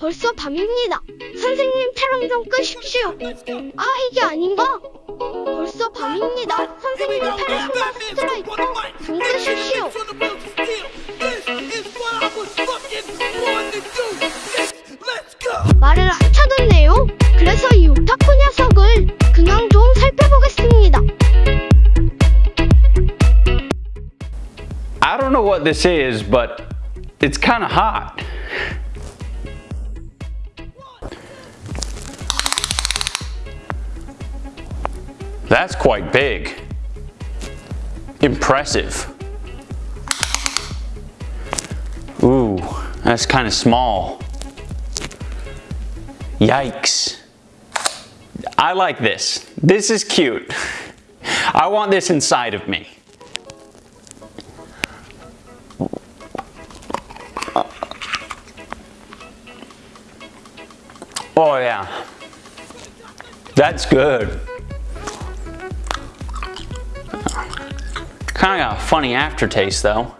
벌써 밤입니다. 선생님 촬영 좀 끄십시오. 아 이게 아닌가? 벌써 밤입니다. 선생님 페르소나 스트라이커 좀 끄십시오. 말을 안 쳐듣네요. 그래서 이 오타쿠 녀석을 그냥 좀 살펴보겠습니다. I don't know what this is, but it's kind of hot. That's quite big. Impressive. Ooh, that's kind of small. Yikes. I like this. This is cute. I want this inside of me. Oh yeah. That's good. Kind of got a funny aftertaste though.